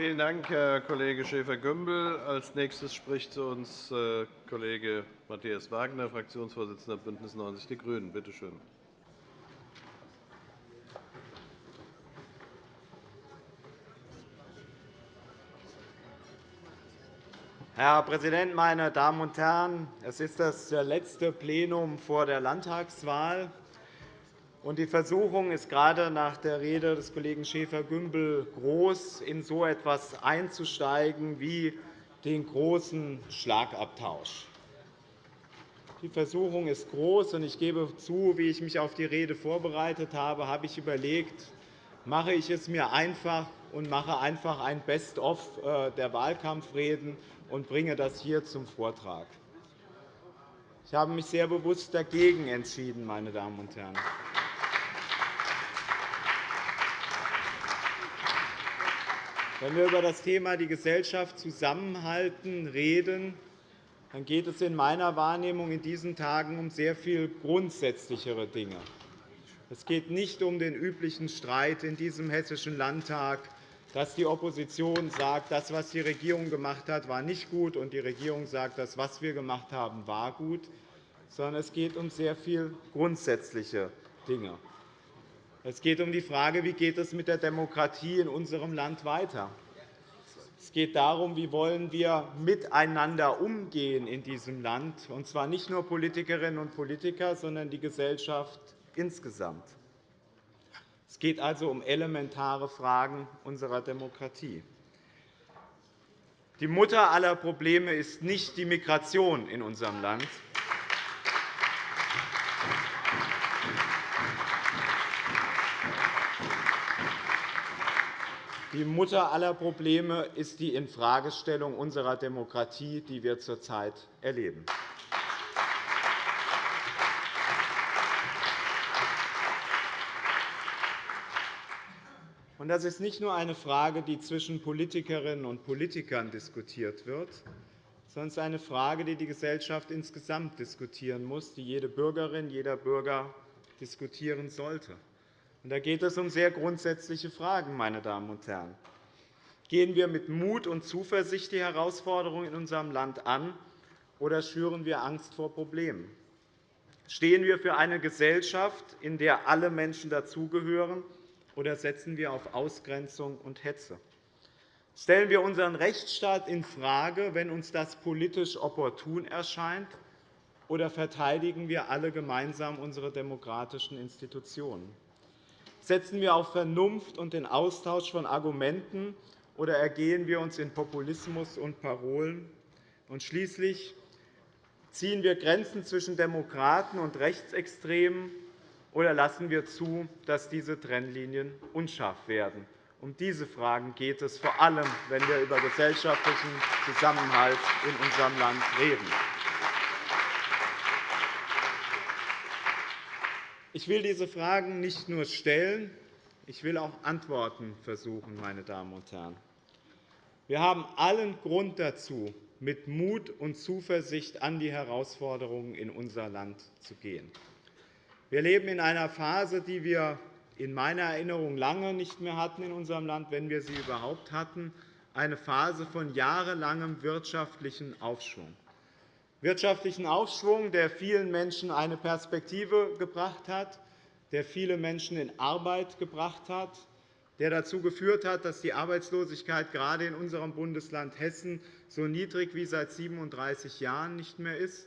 Vielen Dank, Herr Kollege Schäfer-Gümbel. Als nächstes spricht zu uns äh, Kollege Matthias Wagner, Fraktionsvorsitzender BÜNDNIS 90 die GRÜNEN. Bitte schön. Herr Präsident, meine Damen und Herren! Es ist das letzte Plenum vor der Landtagswahl. Die Versuchung ist gerade nach der Rede des Kollegen Schäfer-Gümbel groß, in so etwas einzusteigen wie den großen Schlagabtausch. Die Versuchung ist groß, und ich gebe zu, wie ich mich auf die Rede vorbereitet habe, habe ich überlegt, mache ich es mir einfach und mache einfach ein Best-of äh, der Wahlkampfreden und bringe das hier zum Vortrag. Ich habe mich sehr bewusst dagegen entschieden, meine Damen und Herren. Wenn wir über das Thema die Gesellschaft zusammenhalten reden, dann geht es in meiner Wahrnehmung in diesen Tagen um sehr viel grundsätzlichere Dinge. Es geht nicht um den üblichen Streit in diesem Hessischen Landtag, dass die Opposition sagt, das, was die Regierung gemacht hat, war nicht gut, und die Regierung sagt, das, was wir gemacht haben, war gut, sondern es geht um sehr viel grundsätzliche Dinge. Es geht um die Frage, wie geht es mit der Demokratie in unserem Land weiter. Es geht darum, wie wollen wir miteinander umgehen in diesem Land, und zwar nicht nur Politikerinnen und Politiker, sondern die Gesellschaft insgesamt. Es geht also um elementare Fragen unserer Demokratie. Die Mutter aller Probleme ist nicht die Migration in unserem Land. Die Mutter aller Probleme ist die Infragestellung unserer Demokratie, die wir zurzeit erleben. Das ist nicht nur eine Frage, die zwischen Politikerinnen und Politikern diskutiert wird, sondern es ist eine Frage, die die Gesellschaft insgesamt diskutieren muss, die jede Bürgerin, jeder Bürger diskutieren sollte. Da geht es um sehr grundsätzliche Fragen. Meine Damen und Herren. Gehen wir mit Mut und Zuversicht die Herausforderungen in unserem Land an, oder schüren wir Angst vor Problemen? Stehen wir für eine Gesellschaft, in der alle Menschen dazugehören, oder setzen wir auf Ausgrenzung und Hetze? Stellen wir unseren Rechtsstaat infrage, wenn uns das politisch opportun erscheint, oder verteidigen wir alle gemeinsam unsere demokratischen Institutionen? Setzen wir auf Vernunft und den Austausch von Argumenten, oder ergehen wir uns in Populismus und Parolen? Und schließlich ziehen wir Grenzen zwischen Demokraten und Rechtsextremen, oder lassen wir zu, dass diese Trennlinien unscharf werden? Um diese Fragen geht es vor allem, wenn wir über gesellschaftlichen Zusammenhalt in unserem Land reden. Ich will diese Fragen nicht nur stellen, ich will auch Antworten versuchen. Meine Damen und Herren. Wir haben allen Grund dazu, mit Mut und Zuversicht an die Herausforderungen in unser Land zu gehen. Wir leben in einer Phase, die wir in meiner Erinnerung lange nicht mehr hatten in unserem Land, wenn wir sie überhaupt hatten, eine Phase von jahrelangem wirtschaftlichen Aufschwung wirtschaftlichen Aufschwung, der vielen Menschen eine Perspektive gebracht hat, der viele Menschen in Arbeit gebracht hat, der dazu geführt hat, dass die Arbeitslosigkeit gerade in unserem Bundesland Hessen so niedrig wie seit 37 Jahren nicht mehr ist,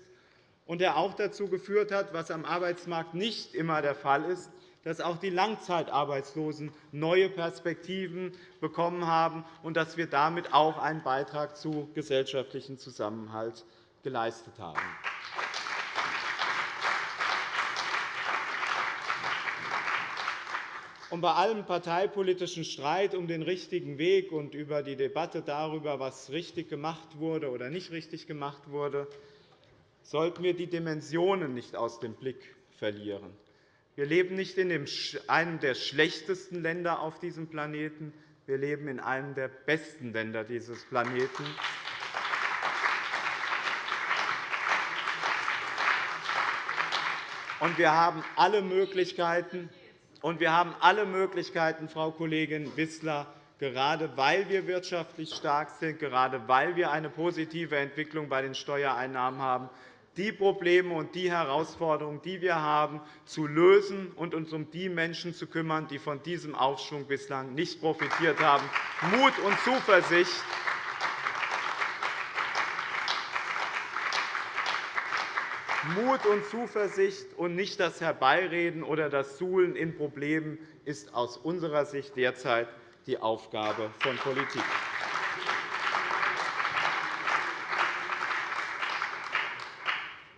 und der auch dazu geführt hat, was am Arbeitsmarkt nicht immer der Fall ist, dass auch die Langzeitarbeitslosen neue Perspektiven bekommen haben und dass wir damit auch einen Beitrag zu gesellschaftlichem Zusammenhalt geleistet haben. Bei allem parteipolitischen Streit um den richtigen Weg und über die Debatte darüber, was richtig gemacht wurde oder nicht richtig gemacht wurde, sollten wir die Dimensionen nicht aus dem Blick verlieren. Wir leben nicht in einem der schlechtesten Länder auf diesem Planeten. Wir leben in einem der besten Länder dieses Planeten. Und wir haben alle Möglichkeiten, und wir haben alle Möglichkeiten, Frau Kollegin Wissler, gerade weil wir wirtschaftlich stark sind, gerade weil wir eine positive Entwicklung bei den Steuereinnahmen haben, die Probleme und die Herausforderungen, die wir haben, zu lösen und uns um die Menschen zu kümmern, die von diesem Aufschwung bislang nicht profitiert haben. Mut und Zuversicht Mut und Zuversicht und nicht das Herbeireden oder das Suhlen in Problemen ist aus unserer Sicht derzeit die Aufgabe von Politik.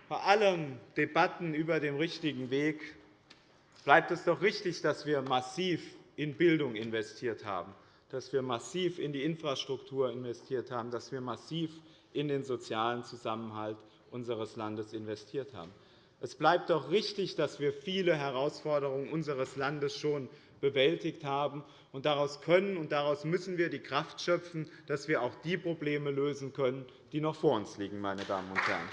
Bei allen Debatten über den richtigen Weg bleibt es doch richtig, dass wir massiv in Bildung investiert haben, dass wir massiv in die Infrastruktur investiert haben, dass wir massiv in den sozialen Zusammenhalt unseres Landes investiert haben. Es bleibt doch richtig, dass wir viele Herausforderungen unseres Landes schon bewältigt haben. Und daraus können und daraus müssen wir die Kraft schöpfen, dass wir auch die Probleme lösen können, die noch vor uns liegen. Meine Damen und Herren.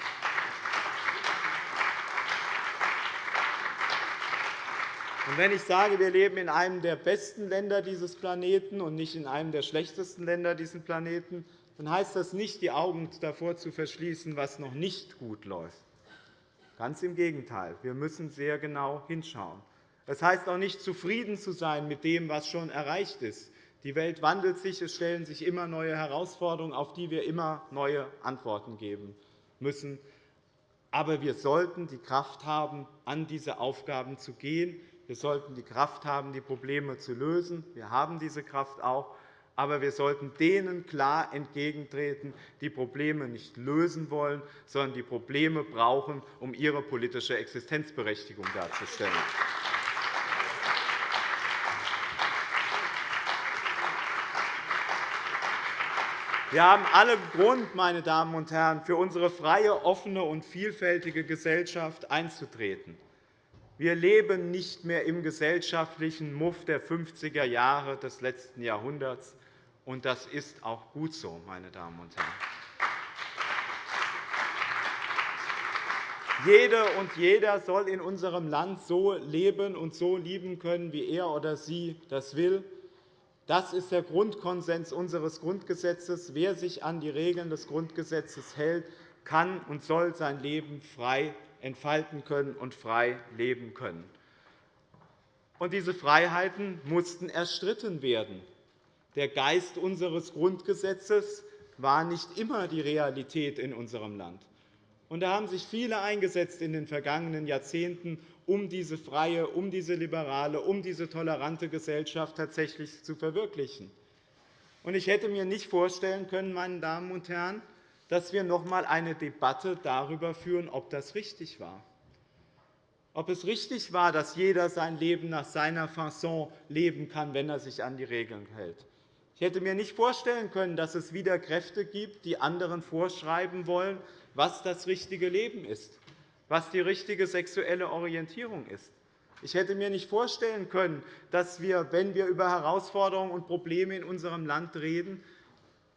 Und wenn ich sage, wir leben in einem der besten Länder dieses Planeten und nicht in einem der schlechtesten Länder dieses Planeten, dann heißt das nicht, die Augen davor zu verschließen, was noch nicht gut läuft. Ganz im Gegenteil. Wir müssen sehr genau hinschauen. Es heißt auch nicht, zufrieden zu sein mit dem, was schon erreicht ist. Die Welt wandelt sich, es stellen sich immer neue Herausforderungen, auf die wir immer neue Antworten geben müssen. Aber wir sollten die Kraft haben, an diese Aufgaben zu gehen. Wir sollten die Kraft haben, die Probleme zu lösen. Wir haben diese Kraft auch aber wir sollten denen klar entgegentreten, die Probleme nicht lösen wollen, sondern die Probleme brauchen, um ihre politische Existenzberechtigung darzustellen. Wir haben alle Grund, meine Damen und Herren, für unsere freie, offene und vielfältige Gesellschaft einzutreten. Wir leben nicht mehr im gesellschaftlichen Muff der 50er Jahre des letzten Jahrhunderts, und das ist auch gut so, meine Damen und Herren. Jede und jeder soll in unserem Land so leben und so lieben können, wie er oder sie das will. Das ist der Grundkonsens unseres Grundgesetzes. Wer sich an die Regeln des Grundgesetzes hält, kann und soll sein Leben frei entfalten können und frei leben können. Und diese Freiheiten mussten erstritten werden. Der Geist unseres Grundgesetzes war nicht immer die Realität in unserem Land. Und da haben sich viele eingesetzt in den vergangenen Jahrzehnten, um diese freie, um diese liberale, um diese tolerante Gesellschaft tatsächlich zu verwirklichen. Und ich hätte mir nicht vorstellen können, meine Damen und Herren, dass wir noch einmal eine Debatte darüber führen, ob das richtig war. Ob es richtig war, dass jeder sein Leben nach seiner Fasson leben kann, wenn er sich an die Regeln hält. Ich hätte mir nicht vorstellen können, dass es wieder Kräfte gibt, die anderen vorschreiben wollen, was das richtige Leben ist, was die richtige sexuelle Orientierung ist. Ich hätte mir nicht vorstellen können, dass wir, wenn wir über Herausforderungen und Probleme in unserem Land reden,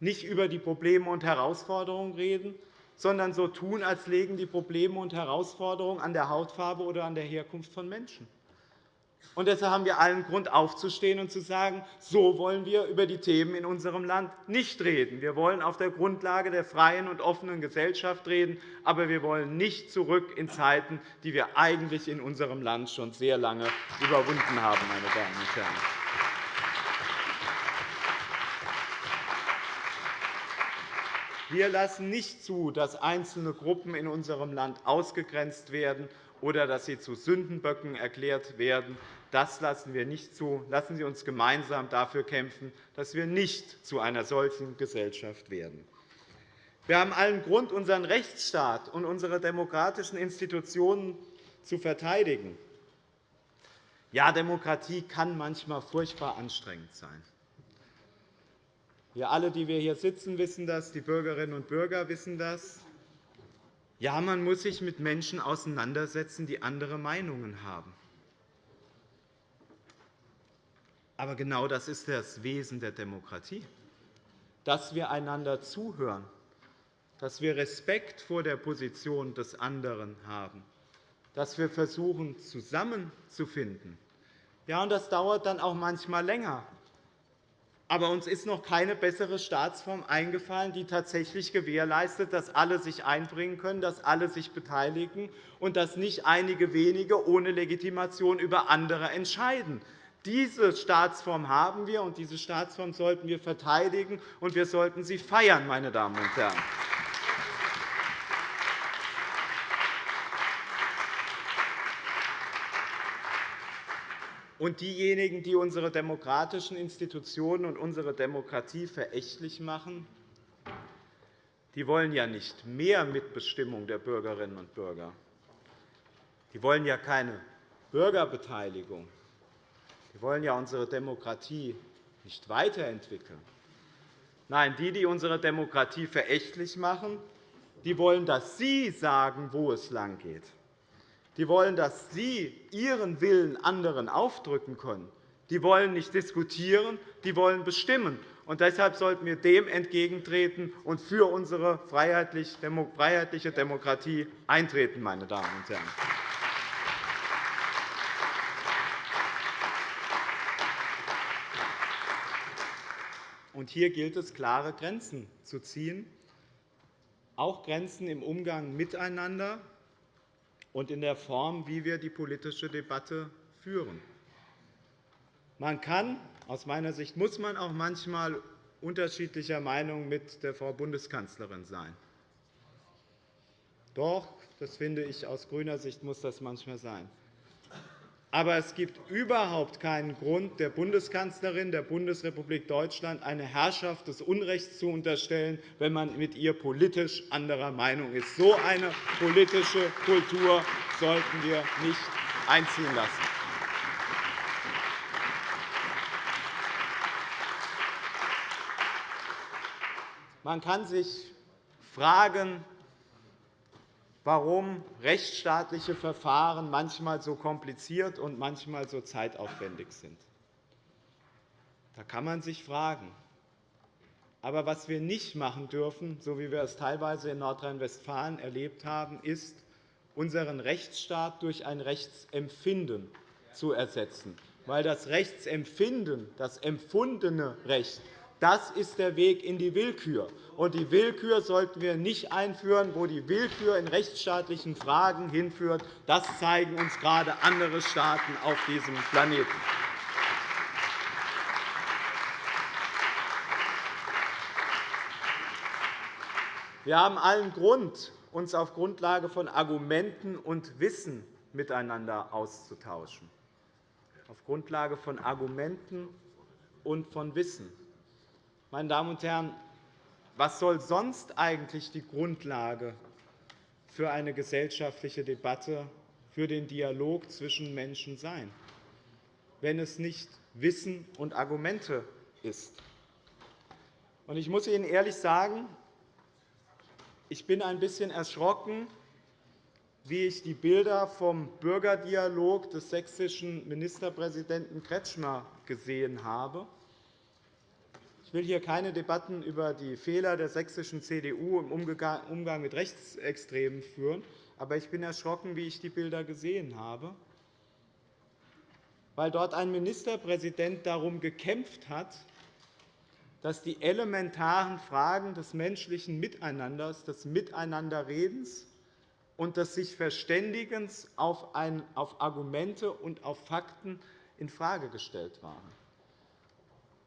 nicht über die Probleme und Herausforderungen reden, sondern so tun, als legen die Probleme und Herausforderungen an der Hautfarbe oder an der Herkunft von Menschen. Und deshalb haben wir allen Grund, aufzustehen und zu sagen, so wollen wir über die Themen in unserem Land nicht reden. Wir wollen auf der Grundlage der freien und offenen Gesellschaft reden, aber wir wollen nicht zurück in Zeiten, die wir eigentlich in unserem Land schon sehr lange überwunden haben. Meine Damen und Herren. Wir lassen nicht zu, dass einzelne Gruppen in unserem Land ausgegrenzt werden oder dass sie zu Sündenböcken erklärt werden. Das lassen wir nicht zu. Lassen Sie uns gemeinsam dafür kämpfen, dass wir nicht zu einer solchen Gesellschaft werden. Wir haben allen Grund, unseren Rechtsstaat und unsere demokratischen Institutionen zu verteidigen. Ja, Demokratie kann manchmal furchtbar anstrengend sein. Wir alle, die wir hier sitzen, wissen das, die Bürgerinnen und Bürger wissen das. Ja, man muss sich mit Menschen auseinandersetzen, die andere Meinungen haben. Aber genau das ist das Wesen der Demokratie, dass wir einander zuhören, dass wir Respekt vor der Position des anderen haben, dass wir versuchen, zusammenzufinden. Ja, und das dauert dann auch manchmal länger. Aber uns ist noch keine bessere Staatsform eingefallen, die tatsächlich gewährleistet, dass alle sich einbringen können, dass alle sich beteiligen und dass nicht einige wenige ohne Legitimation über andere entscheiden. Diese Staatsform haben wir, und diese Staatsform sollten wir verteidigen, und wir sollten sie feiern, meine Damen und Herren. Und diejenigen, die unsere demokratischen Institutionen und unsere Demokratie verächtlich machen, die wollen ja nicht mehr Mitbestimmung der Bürgerinnen und Bürger. Die wollen ja keine Bürgerbeteiligung. Die wollen ja unsere Demokratie nicht weiterentwickeln. Nein, die, die unsere Demokratie verächtlich machen, die wollen, dass Sie sagen, wo es langgeht. Die wollen, dass Sie Ihren Willen anderen aufdrücken können. Die wollen nicht diskutieren, die wollen bestimmen. Und deshalb sollten wir dem entgegentreten und für unsere freiheitliche Demokratie eintreten. Meine Damen und Herren. Und hier gilt es, klare Grenzen zu ziehen, auch Grenzen im Umgang miteinander, und in der Form, wie wir die politische Debatte führen. Man kann, aus meiner Sicht muss man auch manchmal unterschiedlicher Meinung mit der Frau Bundeskanzlerin sein. Doch, das finde ich, aus grüner Sicht muss das manchmal sein. Aber es gibt überhaupt keinen Grund, der Bundeskanzlerin der Bundesrepublik Deutschland eine Herrschaft des Unrechts zu unterstellen, wenn man mit ihr politisch anderer Meinung ist. So eine politische Kultur sollten wir nicht einziehen lassen. Man kann sich fragen, warum rechtsstaatliche Verfahren manchmal so kompliziert und manchmal so zeitaufwendig sind. Da kann man sich fragen. Aber was wir nicht machen dürfen, so wie wir es teilweise in Nordrhein-Westfalen erlebt haben, ist, unseren Rechtsstaat durch ein Rechtsempfinden zu ersetzen. Weil das Rechtsempfinden, das empfundene Recht, das ist der Weg in die Willkür. Und die Willkür sollten wir nicht einführen, wo die Willkür in rechtsstaatlichen Fragen hinführt. Das zeigen uns gerade andere Staaten auf diesem Planeten. Wir haben allen Grund, uns auf Grundlage von Argumenten und Wissen miteinander auszutauschen. Auf Grundlage von Argumenten und von Wissen. Meine Damen und Herren, was soll sonst eigentlich die Grundlage für eine gesellschaftliche Debatte, für den Dialog zwischen Menschen sein, wenn es nicht Wissen und Argumente ist? Ich muss Ihnen ehrlich sagen, ich bin ein bisschen erschrocken, wie ich die Bilder vom Bürgerdialog des sächsischen Ministerpräsidenten Kretschmer gesehen habe. Ich will hier keine Debatten über die Fehler der sächsischen CDU im Umgang mit Rechtsextremen führen, aber ich bin erschrocken, wie ich die Bilder gesehen habe, weil dort ein Ministerpräsident darum gekämpft hat, dass die elementaren Fragen des menschlichen Miteinanders, des Miteinanderredens und des sich Verständigens auf Argumente und auf Fakten infrage gestellt waren.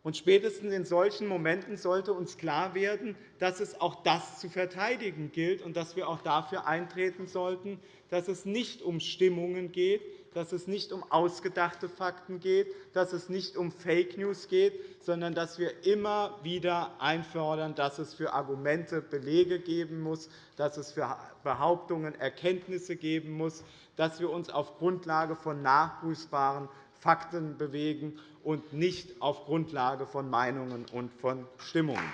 Und spätestens in solchen Momenten sollte uns klar werden, dass es auch das zu verteidigen gilt und dass wir auch dafür eintreten sollten, dass es nicht um Stimmungen geht, dass es nicht um ausgedachte Fakten geht, dass es nicht um Fake News geht, sondern dass wir immer wieder einfordern, dass es für Argumente Belege geben muss, dass es für Behauptungen Erkenntnisse geben muss, dass wir uns auf Grundlage von nachprüfbaren Fakten bewegen und nicht auf Grundlage von Meinungen und von Stimmungen.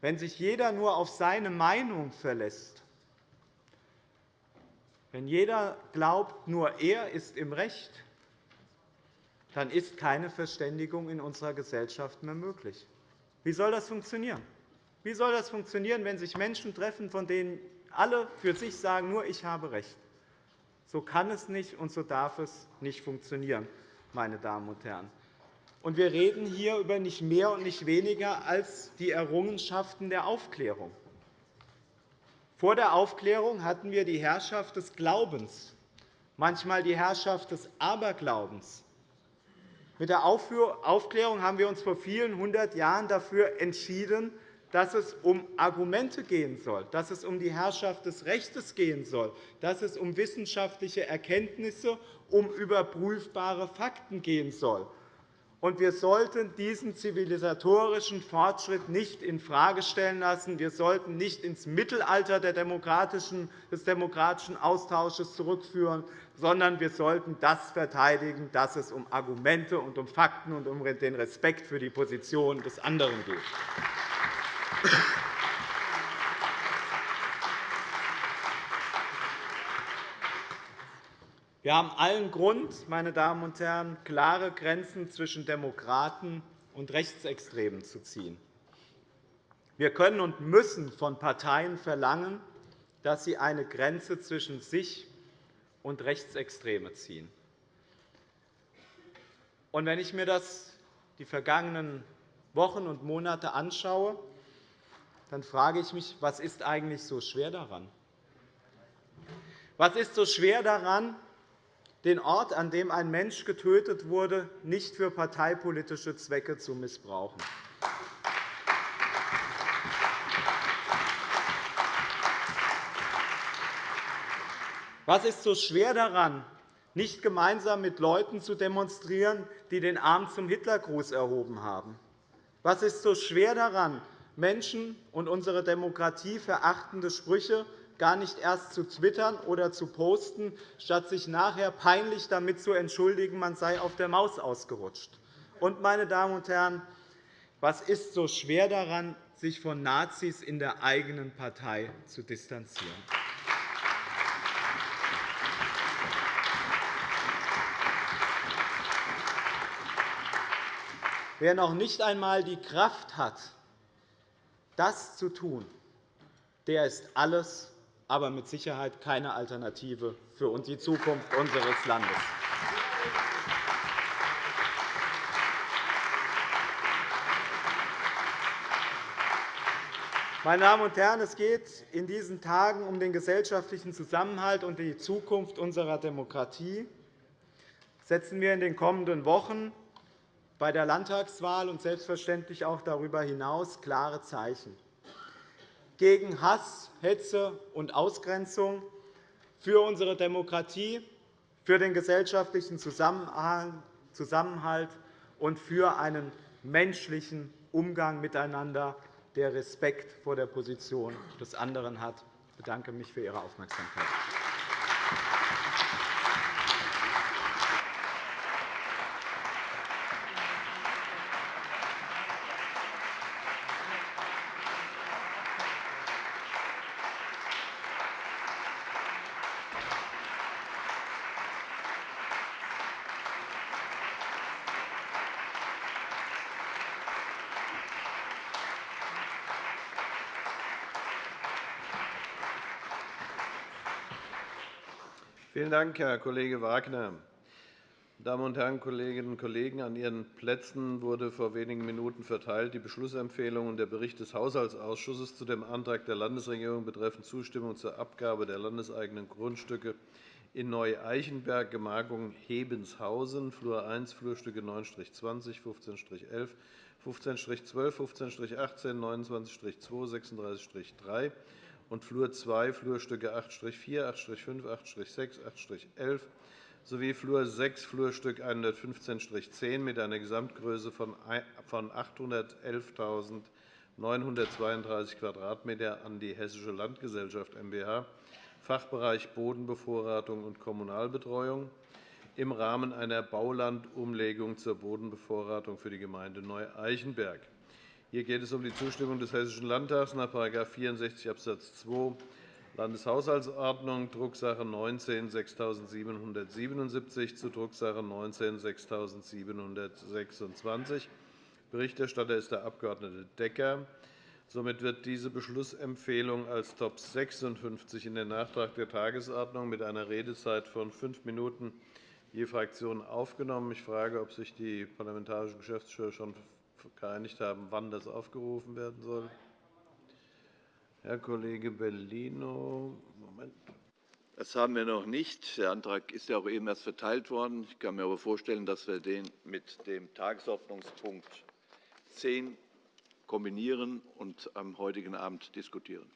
Wenn sich jeder nur auf seine Meinung verlässt, wenn jeder glaubt, nur er ist im Recht, dann ist keine Verständigung in unserer Gesellschaft mehr möglich. Wie soll das funktionieren? Wie soll das funktionieren, wenn sich Menschen treffen, von denen alle für sich sagen, nur ich habe Recht? So kann es nicht und so darf es nicht funktionieren, meine Damen und Herren. Und wir reden hier über nicht mehr und nicht weniger als die Errungenschaften der Aufklärung. Vor der Aufklärung hatten wir die Herrschaft des Glaubens, manchmal die Herrschaft des Aberglaubens. Mit der Aufklärung haben wir uns vor vielen hundert Jahren dafür entschieden, dass es um Argumente gehen soll, dass es um die Herrschaft des Rechts gehen soll, dass es um wissenschaftliche Erkenntnisse, um überprüfbare Fakten gehen soll. Wir sollten diesen zivilisatorischen Fortschritt nicht infrage stellen lassen. Wir sollten nicht ins Mittelalter des demokratischen Austausches zurückführen, sondern wir sollten das verteidigen, dass es um Argumente und um Fakten und um den Respekt für die Position des anderen geht. Wir haben allen Grund, meine Damen und Herren, klare Grenzen zwischen Demokraten und Rechtsextremen zu ziehen. Wir können und müssen von Parteien verlangen, dass sie eine Grenze zwischen sich und Rechtsextreme ziehen. wenn ich mir das die vergangenen Wochen und Monate anschaue, dann frage ich mich, was ist eigentlich so schwer daran? Was ist so schwer daran, den Ort, an dem ein Mensch getötet wurde, nicht für parteipolitische Zwecke zu missbrauchen. Was ist so schwer daran, nicht gemeinsam mit Leuten zu demonstrieren, die den Arm zum Hitlergruß erhoben haben? Was ist so schwer daran, Menschen und unsere Demokratie verachtende Sprüche gar nicht erst zu twittern oder zu posten, statt sich nachher peinlich damit zu entschuldigen, man sei auf der Maus ausgerutscht. Und, meine Damen und Herren, was ist so schwer daran, sich von Nazis in der eigenen Partei zu distanzieren? Wer noch nicht einmal die Kraft hat, das zu tun, der ist alles aber mit Sicherheit keine Alternative für die Zukunft unseres Landes. Meine Damen und Herren, es geht in diesen Tagen um den gesellschaftlichen Zusammenhalt und die Zukunft unserer Demokratie. Setzen wir in den kommenden Wochen bei der Landtagswahl und selbstverständlich auch darüber hinaus klare Zeichen gegen Hass, Hetze und Ausgrenzung, für unsere Demokratie, für den gesellschaftlichen Zusammenhalt und für einen menschlichen Umgang miteinander, der Respekt vor der Position des anderen hat. Ich bedanke mich für Ihre Aufmerksamkeit. Vielen Dank, Herr Kollege Wagner. Damen und Herren Kolleginnen und Kollegen! An Ihren Plätzen wurde vor wenigen Minuten verteilt die Beschlussempfehlung und der Bericht des Haushaltsausschusses zu dem Antrag der Landesregierung betreffend Zustimmung zur Abgabe der landeseigenen Grundstücke in Neu-Eichenberg, Gemarkung Hebenshausen, Flur 1, Flurstücke 9-20, 15-11, 15-12, 15-18, 29-2, 36-3 und Flur 2, Flurstücke 8-4, 8-5, 8-6, 8-11 sowie Flur 6, Flurstück 115-10 mit einer Gesamtgröße von 811.932 Quadratmeter an die Hessische Landgesellschaft mbH, Fachbereich Bodenbevorratung und Kommunalbetreuung im Rahmen einer Baulandumlegung zur Bodenbevorratung für die Gemeinde Neu-Eichenberg. Hier geht es um die Zustimmung des Hessischen Landtags nach § 64 Abs. 2 Landeshaushaltsordnung, Drucksache 19-6777 zu Drucksache 19-6726. Berichterstatter ist der Abg. Decker. Somit wird diese Beschlussempfehlung als Top 56 in den Nachtrag der Tagesordnung mit einer Redezeit von fünf Minuten je Fraktion aufgenommen. Ich frage, ob sich die parlamentarischen Geschäftsführer schon geeinigt haben, wann das aufgerufen werden soll. Herr Kollege Bellino. Moment. Das haben wir noch nicht. Der Antrag ist ja auch eben erst verteilt worden. Ich kann mir aber vorstellen, dass wir den mit dem Tagesordnungspunkt 10 kombinieren und am heutigen Abend diskutieren.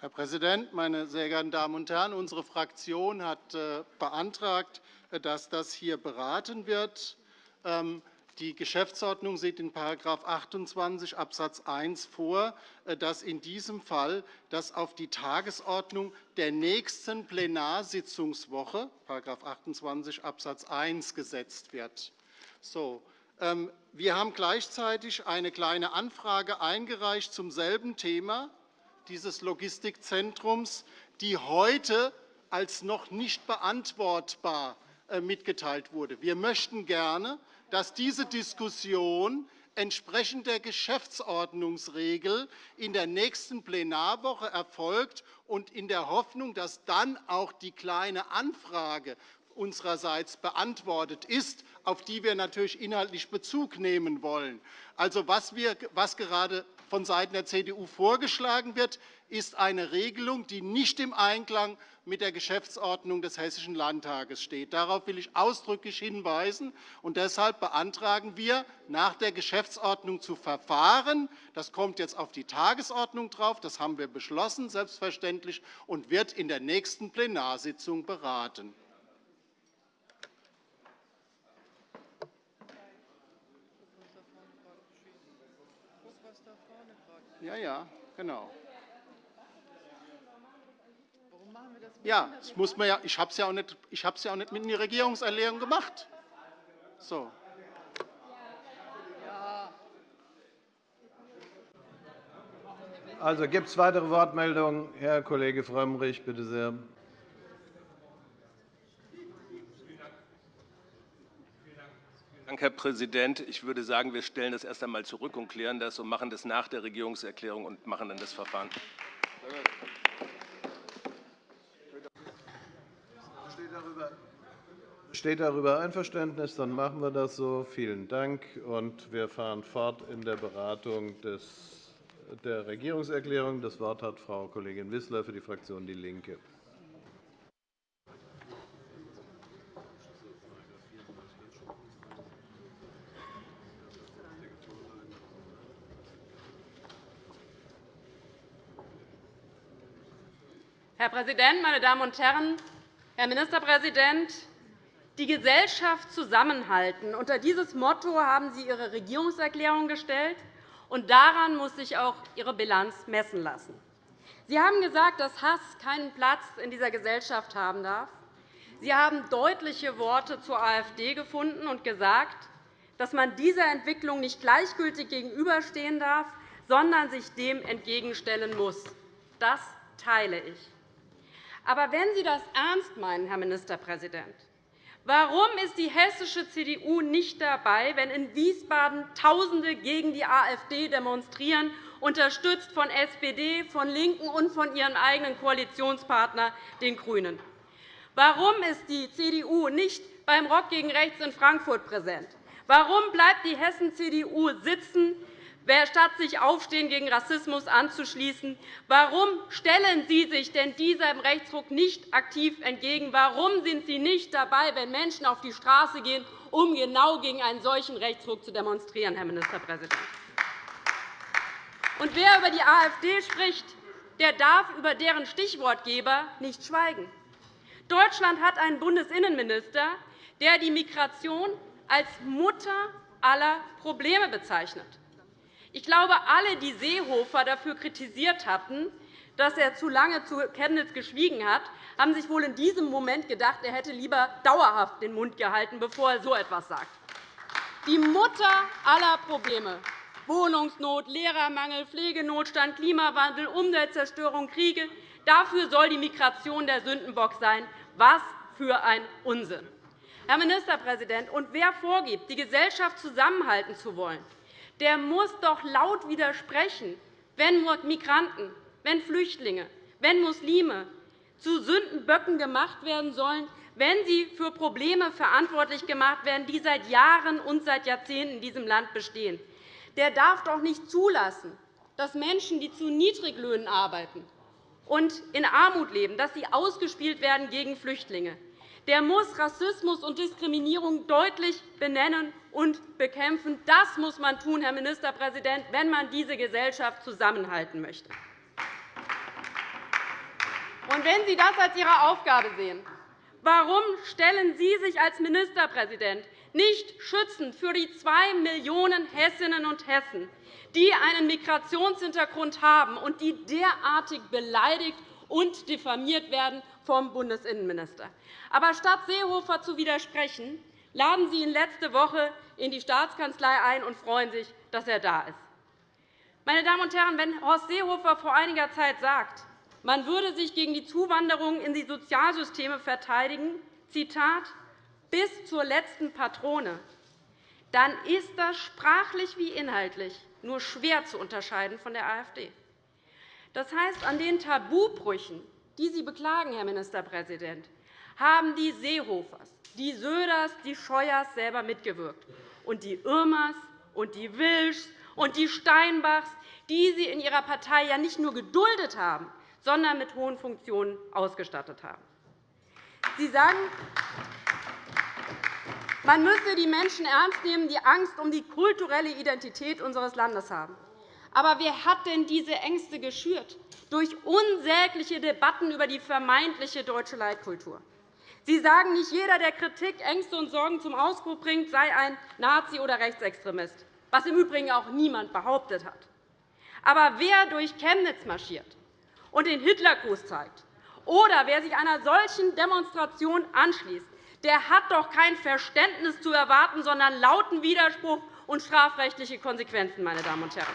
Herr Präsident, meine sehr geehrten Damen und Herren! Unsere Fraktion hat äh, beantragt, äh, dass das hier beraten wird. Ähm, die Geschäftsordnung sieht in § 28 Abs. 1 vor, äh, dass in diesem Fall das auf die Tagesordnung der nächsten Plenarsitzungswoche § 28 Abs. 1 gesetzt wird. So, ähm, wir haben gleichzeitig eine Kleine Anfrage eingereicht zum selben Thema dieses Logistikzentrums, die heute als noch nicht beantwortbar äh, mitgeteilt wurde. Wir möchten gerne, dass diese Diskussion entsprechend der Geschäftsordnungsregel in der nächsten Plenarwoche erfolgt und in der Hoffnung, dass dann auch die Kleine Anfrage unsererseits beantwortet ist, auf die wir natürlich inhaltlich Bezug nehmen wollen. Also, was, wir, was gerade vonseiten der CDU vorgeschlagen wird, ist eine Regelung, die nicht im Einklang mit der Geschäftsordnung des Hessischen Landtages steht. Darauf will ich ausdrücklich hinweisen. Und deshalb beantragen wir, nach der Geschäftsordnung zu verfahren. Das kommt jetzt auf die Tagesordnung drauf. Das haben wir beschlossen, selbstverständlich, und wird in der nächsten Plenarsitzung beraten. Ja, ja, genau. Ja, das muss man ja, ich habe es ja, auch nicht, ich ja auch nicht mit in die Regierungserklärung gemacht. So. Also, gibt es weitere Wortmeldungen? Herr Kollege Frömmrich, bitte sehr. Dank, Herr Präsident. Ich würde sagen, wir stellen das erst einmal zurück und klären das und machen das nach der Regierungserklärung und machen dann das Verfahren. Steht darüber Einverständnis? Dann machen wir das so. Vielen Dank. Und wir fahren fort in der Beratung des, der Regierungserklärung. Das Wort hat Frau Kollegin Wissler für die Fraktion DIE LINKE. Herr Präsident, meine Damen und Herren! Herr Ministerpräsident, die Gesellschaft zusammenhalten. Unter dieses Motto haben Sie Ihre Regierungserklärung gestellt, und daran muss sich auch Ihre Bilanz messen lassen. Sie haben gesagt, dass Hass keinen Platz in dieser Gesellschaft haben darf. Sie haben deutliche Worte zur AfD gefunden und gesagt, dass man dieser Entwicklung nicht gleichgültig gegenüberstehen darf, sondern sich dem entgegenstellen muss. Das teile ich. Aber wenn Sie das ernst meinen, Herr Ministerpräsident, Warum ist die hessische CDU nicht dabei, wenn in Wiesbaden Tausende gegen die AfD demonstrieren, unterstützt von SPD, von LINKEN und von ihrem eigenen Koalitionspartner, den GRÜNEN? Warum ist die CDU nicht beim Rock gegen Rechts in Frankfurt präsent? Warum bleibt die Hessen-CDU sitzen, statt sich Aufstehen gegen Rassismus anzuschließen. Warum stellen Sie sich denn diesem Rechtsruck nicht aktiv entgegen? Warum sind Sie nicht dabei, wenn Menschen auf die Straße gehen, um genau gegen einen solchen Rechtsruck zu demonstrieren, Herr Ministerpräsident? Und wer über die AfD spricht, der darf über deren Stichwortgeber nicht schweigen. Deutschland hat einen Bundesinnenminister, der die Migration als Mutter aller Probleme bezeichnet. Ich glaube, alle, die Seehofer dafür kritisiert hatten, dass er zu lange zu Chemnitz geschwiegen hat, haben sich wohl in diesem Moment gedacht, er hätte lieber dauerhaft den Mund gehalten, bevor er so etwas sagt. Die Mutter aller Probleme Wohnungsnot, Lehrermangel, Pflegenotstand, Klimawandel, Umweltzerstörung, Kriege. Dafür soll die Migration der Sündenbock sein. Was für ein Unsinn! Herr Ministerpräsident, und wer vorgibt, die Gesellschaft zusammenhalten zu wollen, der muss doch laut widersprechen, wenn Migranten, wenn Flüchtlinge, wenn Muslime zu Sündenböcken gemacht werden sollen, wenn sie für Probleme verantwortlich gemacht werden, die seit Jahren und seit Jahrzehnten in diesem Land bestehen. Der darf doch nicht zulassen, dass Menschen, die zu Niedriglöhnen arbeiten und in Armut leben, dass sie ausgespielt werden gegen Flüchtlinge. Der muss Rassismus und Diskriminierung deutlich benennen und bekämpfen. Das muss man tun, Herr Ministerpräsident, wenn man diese Gesellschaft zusammenhalten möchte. Und wenn Sie das als Ihre Aufgabe sehen, Warum stellen Sie sich als Ministerpräsident nicht schützend für die zwei Millionen Hessinnen und Hessen, die einen Migrationshintergrund haben und die derartig beleidigt und diffamiert werden vom Bundesinnenminister? Aber statt Seehofer zu widersprechen, laden Sie ihn letzte Woche in die Staatskanzlei ein und freuen sich, dass er da ist. Meine Damen und Herren, wenn Horst Seehofer vor einiger Zeit sagt, man würde sich gegen die Zuwanderung in die Sozialsysteme verteidigen, Zitat, bis zur letzten Patrone, dann ist das sprachlich wie inhaltlich nur schwer zu unterscheiden von der AfD. Das heißt, an den Tabubrüchen, die Sie beklagen, Herr Ministerpräsident, haben die Seehofers, die Söders, die Scheuers selber mitgewirkt, und die Irmers und die Wilschs und die Steinbachs, die Sie in Ihrer Partei ja nicht nur geduldet haben, sondern mit hohen Funktionen ausgestattet haben. Sie sagen, man müsse die Menschen ernst nehmen, die Angst um die kulturelle Identität unseres Landes haben. Aber wer hat denn diese Ängste geschürt? Durch unsägliche Debatten über die vermeintliche deutsche Leitkultur. Sie sagen, nicht jeder, der Kritik, Ängste und Sorgen zum Ausdruck bringt, sei ein Nazi oder Rechtsextremist, was im Übrigen auch niemand behauptet hat. Aber wer durch Chemnitz marschiert, und den Hitlergruß zeigt. Oder wer sich einer solchen Demonstration anschließt, der hat doch kein Verständnis zu erwarten, sondern lauten Widerspruch und strafrechtliche Konsequenzen. Meine Damen und Herren.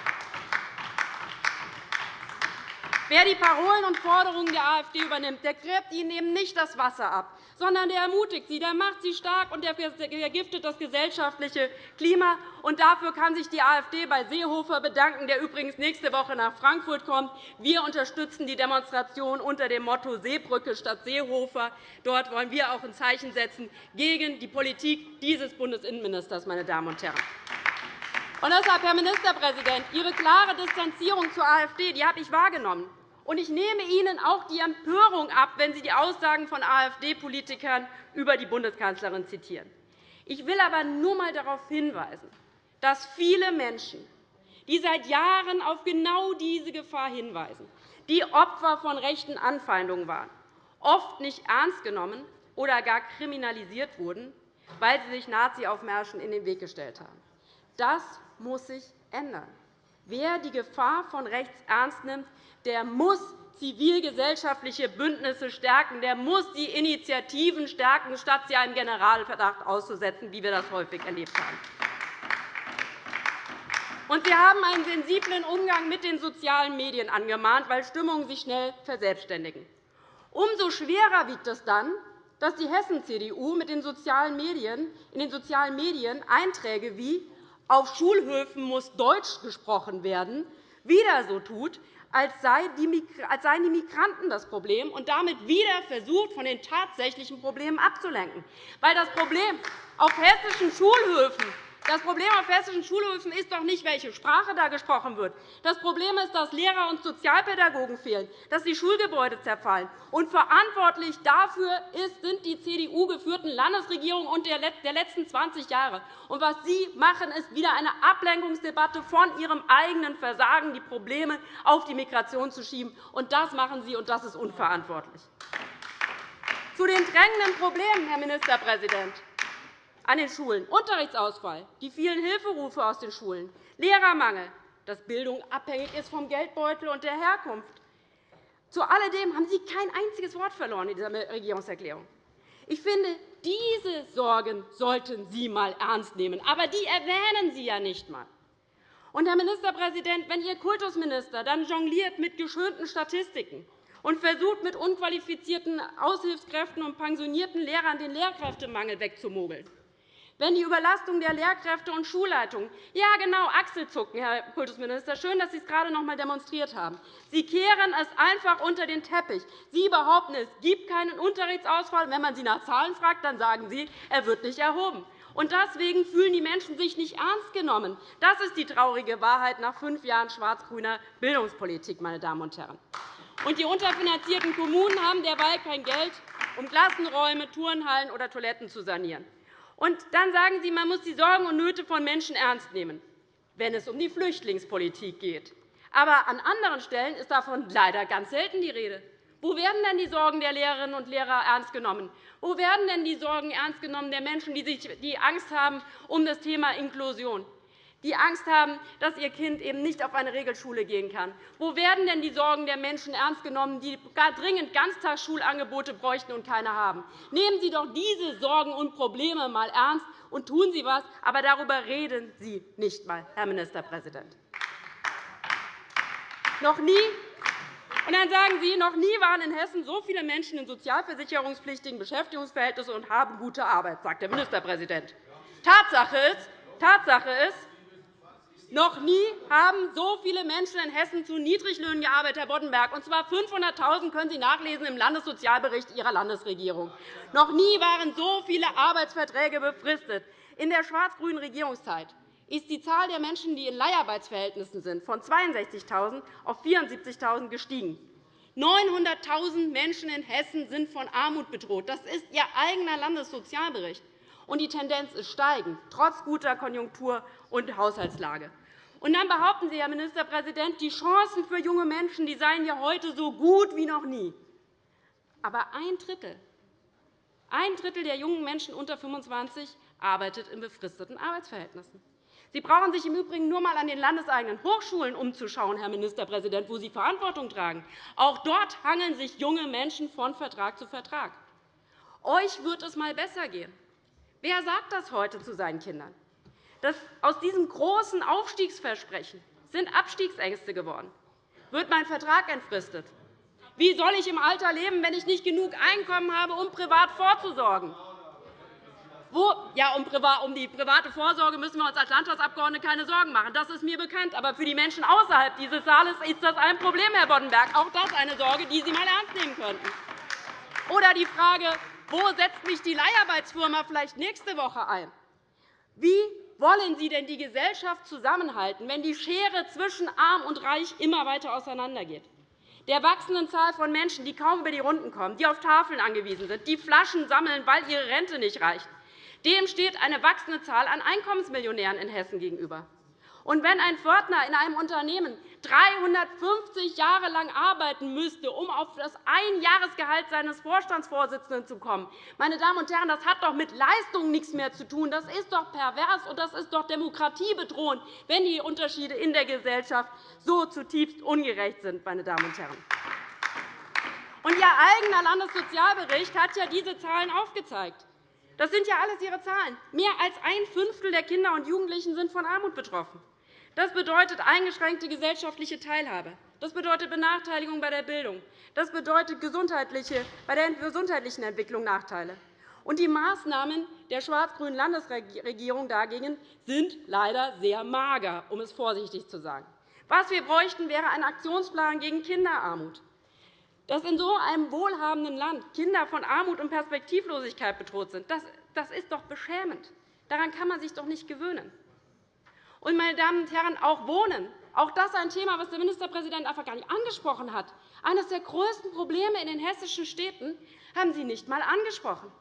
Wer die Parolen und Forderungen der AfD übernimmt, der gräbt ihnen eben nicht das Wasser ab, sondern der ermutigt sie, der macht sie stark und der vergiftet das gesellschaftliche Klima. Und dafür kann sich die AfD bei Seehofer bedanken, der übrigens nächste Woche nach Frankfurt kommt. Wir unterstützen die Demonstration unter dem Motto Seebrücke statt Seehofer. Dort wollen wir auch ein Zeichen setzen gegen die Politik dieses Bundesinnenministers. Meine Damen und Herren. Und deshalb, Herr Ministerpräsident, Ihre klare Distanzierung zur AfD die habe ich wahrgenommen. Und ich nehme Ihnen auch die Empörung ab, wenn Sie die Aussagen von AfD-Politikern über die Bundeskanzlerin zitieren. Ich will aber nur einmal darauf hinweisen, dass viele Menschen, die seit Jahren auf genau diese Gefahr hinweisen, die Opfer von rechten Anfeindungen waren, oft nicht ernst genommen oder gar kriminalisiert wurden, weil sie sich Nazi-Aufmärschen in den Weg gestellt haben. Das muss sich ändern. Wer die Gefahr von rechts ernst nimmt, der muss zivilgesellschaftliche Bündnisse stärken. Der muss die Initiativen stärken, statt sie einem Generalverdacht auszusetzen, wie wir das häufig erlebt haben. Und Sie haben einen sensiblen Umgang mit den sozialen Medien angemahnt, weil Stimmungen sich schnell verselbstständigen. Umso schwerer wiegt es dann, dass die Hessen-CDU in den sozialen Medien Einträge wie auf Schulhöfen muss Deutsch gesprochen werden, wieder so tut, als seien die Migranten das Problem und damit wieder versucht, von den tatsächlichen Problemen abzulenken. Weil das Problem auf hessischen Schulhöfen das Problem auf hessischen Schulhöfen ist doch nicht, welche Sprache da gesprochen wird. Das Problem ist, dass Lehrer und Sozialpädagogen fehlen, dass die Schulgebäude zerfallen. Und verantwortlich dafür sind die CDU-geführten Landesregierungen und der letzten 20 Jahre. Und was Sie machen, ist wieder eine Ablenkungsdebatte von Ihrem eigenen Versagen, die Probleme auf die Migration zu schieben. Und das machen Sie, und das ist unverantwortlich. Zu den drängenden Problemen, Herr Ministerpräsident an den Schulen, Unterrichtsausfall, die vielen Hilferufe aus den Schulen, Lehrermangel, dass Bildung abhängig ist vom Geldbeutel und der Herkunft. Zu alledem haben Sie kein einziges Wort verloren in dieser Regierungserklärung. Ich finde, diese Sorgen sollten Sie einmal ernst nehmen. Aber die erwähnen Sie ja nicht einmal. Und, Herr Ministerpräsident, wenn Ihr Kultusminister dann jongliert mit geschönten Statistiken und versucht, mit unqualifizierten Aushilfskräften und pensionierten Lehrern den Lehrkräftemangel wegzumogeln. Wenn die Überlastung der Lehrkräfte und Schulleitungen ja, genau, Achselzucken, Herr Kultusminister. Schön, dass Sie es gerade noch einmal demonstriert haben. Sie kehren es einfach unter den Teppich. Sie behaupten, es gibt keinen Unterrichtsausfall. Wenn man Sie nach Zahlen fragt, dann sagen Sie, er wird nicht erhoben. Und deswegen fühlen die Menschen sich nicht ernst genommen. Das ist die traurige Wahrheit nach fünf Jahren schwarz-grüner Bildungspolitik. Meine Damen und Herren. Und die unterfinanzierten Kommunen haben derweil kein Geld, um Klassenräume, Turnhallen oder Toiletten zu sanieren. Und dann sagen Sie, man muss die Sorgen und Nöte von Menschen ernst nehmen, wenn es um die Flüchtlingspolitik geht. Aber an anderen Stellen ist davon leider ganz selten die Rede. Wo werden denn die Sorgen der Lehrerinnen und Lehrer ernst genommen? Wo werden denn die Sorgen ernst genommen der Menschen, die Angst haben um das Thema Inklusion? Die Angst haben, dass ihr Kind eben nicht auf eine Regelschule gehen kann? Wo werden denn die Sorgen der Menschen ernst genommen, die dringend Ganztagsschulangebote bräuchten und keine haben? Nehmen Sie doch diese Sorgen und Probleme einmal ernst und tun Sie etwas, aber darüber reden Sie nicht einmal, Herr Ministerpräsident. Noch nie und dann sagen Sie, noch nie waren in Hessen so viele Menschen in sozialversicherungspflichtigen Beschäftigungsverhältnissen und haben gute Arbeit, sagt der Ministerpräsident. Tatsache ist, Tatsache ist noch nie haben so viele Menschen in Hessen zu Niedriglöhnen gearbeitet, Herr Boddenberg, und zwar 500.000 können Sie nachlesen im Landessozialbericht Ihrer Landesregierung. Noch nie waren so viele Arbeitsverträge befristet. In der schwarz-grünen Regierungszeit ist die Zahl der Menschen, die in Leiharbeitsverhältnissen sind, von 62.000 auf 74.000 gestiegen. 900.000 Menschen in Hessen sind von Armut bedroht. Das ist Ihr eigener Landessozialbericht und die Tendenz ist steigend, trotz guter Konjunktur und Haushaltslage. Und dann behaupten Sie, Herr Ministerpräsident, die Chancen für junge Menschen die seien ja heute so gut wie noch nie. Aber ein Drittel, ein Drittel der jungen Menschen unter 25 arbeitet in befristeten Arbeitsverhältnissen. Sie brauchen sich im Übrigen nur einmal an den landeseigenen Hochschulen umzuschauen, Herr Ministerpräsident, wo Sie Verantwortung tragen. Auch dort hangeln sich junge Menschen von Vertrag zu Vertrag. Euch wird es einmal besser gehen. Wer sagt das heute zu seinen Kindern? Aus diesem großen Aufstiegsversprechen sind Abstiegsängste geworden. Wird mein Vertrag entfristet? Wie soll ich im Alter leben, wenn ich nicht genug Einkommen habe, um privat vorzusorgen? Wo, ja, um die private Vorsorge müssen wir uns als Landtagsabgeordnete keine Sorgen machen. Das ist mir bekannt. Aber für die Menschen außerhalb dieses Saales ist das ein Problem, Herr Boddenberg. Auch das eine Sorge, die Sie einmal ernst nehmen könnten. Oder die Frage, wo setzt mich die Leiharbeitsfirma vielleicht nächste Woche ein? Wie wollen Sie denn die Gesellschaft zusammenhalten, wenn die Schere zwischen Arm und Reich immer weiter auseinandergeht? Der wachsenden Zahl von Menschen, die kaum über die Runden kommen, die auf Tafeln angewiesen sind, die Flaschen sammeln, weil ihre Rente nicht reicht, dem steht eine wachsende Zahl an Einkommensmillionären in Hessen gegenüber. Und wenn ein Pförtner in einem Unternehmen 350 Jahre lang arbeiten müsste, um auf das Einjahresgehalt seines Vorstandsvorsitzenden zu kommen, meine Damen und Herren, das hat doch mit Leistung nichts mehr zu tun. Das ist doch pervers, und das ist doch demokratiebedrohend, wenn die Unterschiede in der Gesellschaft so zutiefst ungerecht sind. Meine Damen und Herren. Und Ihr eigener Landessozialbericht hat ja diese Zahlen aufgezeigt. Das sind ja alles Ihre Zahlen. Mehr als ein Fünftel der Kinder und Jugendlichen sind von Armut betroffen. Das bedeutet eingeschränkte gesellschaftliche Teilhabe. Das bedeutet Benachteiligung bei der Bildung. Das bedeutet bei der gesundheitlichen Entwicklung Nachteile. Und die Maßnahmen der schwarz-grünen Landesregierung dagegen sind leider sehr mager, um es vorsichtig zu sagen. Was wir bräuchten, wäre ein Aktionsplan gegen Kinderarmut. Dass in so einem wohlhabenden Land Kinder von Armut und Perspektivlosigkeit bedroht sind, das ist doch beschämend. Daran kann man sich doch nicht gewöhnen. Und, meine Damen und Herren, auch Wohnen. Auch das ist ein Thema, das der Ministerpräsident einfach gar nicht angesprochen hat. Eines der größten Probleme in den hessischen Städten haben Sie nicht einmal angesprochen.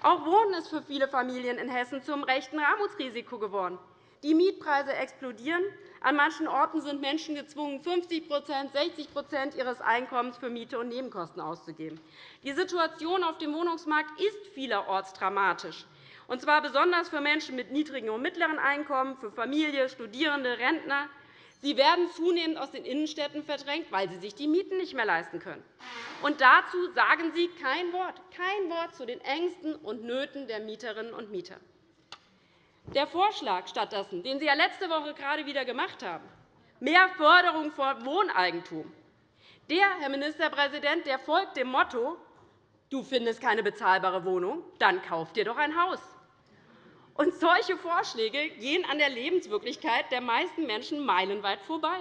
Auch Wohnen ist für viele Familien in Hessen zum rechten Armutsrisiko geworden. Die Mietpreise explodieren. An manchen Orten sind Menschen gezwungen, 50% 60% ihres Einkommens für Miete und Nebenkosten auszugeben. Die Situation auf dem Wohnungsmarkt ist vielerorts dramatisch und zwar besonders für Menschen mit niedrigen und mittleren Einkommen, für Familie, Studierende, Rentner. Sie werden zunehmend aus den Innenstädten verdrängt, weil sie sich die Mieten nicht mehr leisten können. Und dazu sagen Sie kein Wort, kein Wort zu den Ängsten und Nöten der Mieterinnen und Mieter. Der Vorschlag stattdessen, den Sie ja letzte Woche gerade wieder gemacht haben, mehr Förderung von Wohneigentum, Der, Herr Ministerpräsident, der folgt dem Motto, du findest keine bezahlbare Wohnung, dann kauf dir doch ein Haus. Und solche Vorschläge gehen an der Lebenswirklichkeit der meisten Menschen meilenweit vorbei.